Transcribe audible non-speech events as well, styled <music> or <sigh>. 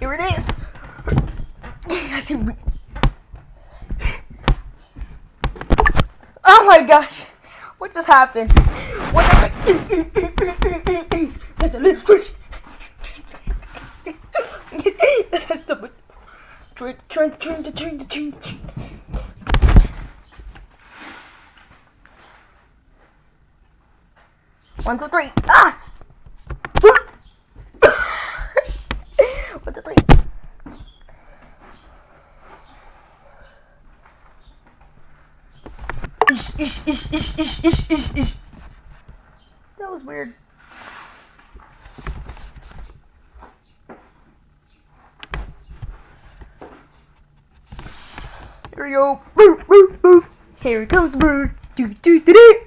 Here it is. Oh my gosh. What just happened? What the <laughs> There's a little squish. <laughs> That's train, train, train, train, train, train, train. One, two, three. Ah! One, two, three. Ish, ish, ish, ish, ish, ish, ish, ish. That was weird. Here we go. Here comes the bird. Do, do, do, do.